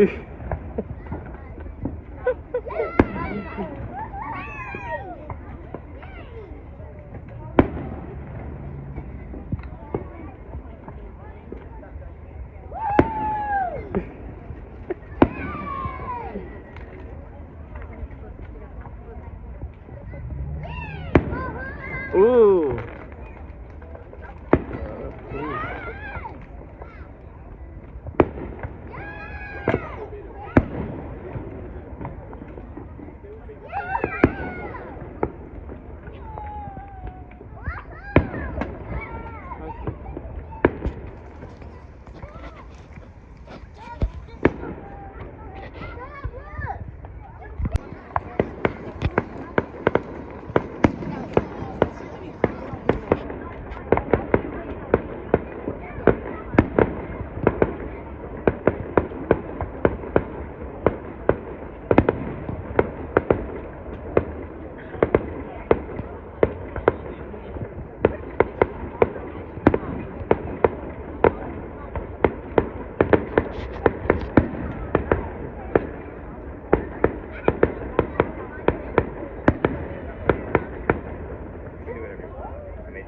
Ooh. There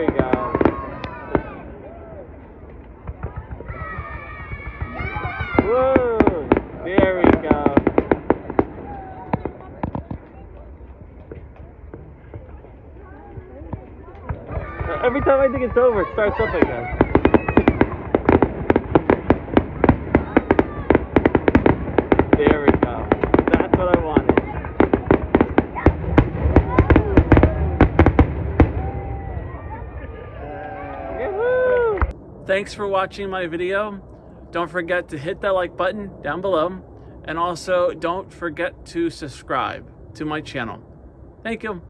we go. Whoa, there we go. Every time I think it's over, it starts up again. There we go. That's what I! Thanks for watching my video. Don't forget to hit that like button down below. And also don't forget to subscribe to my channel. Thank you.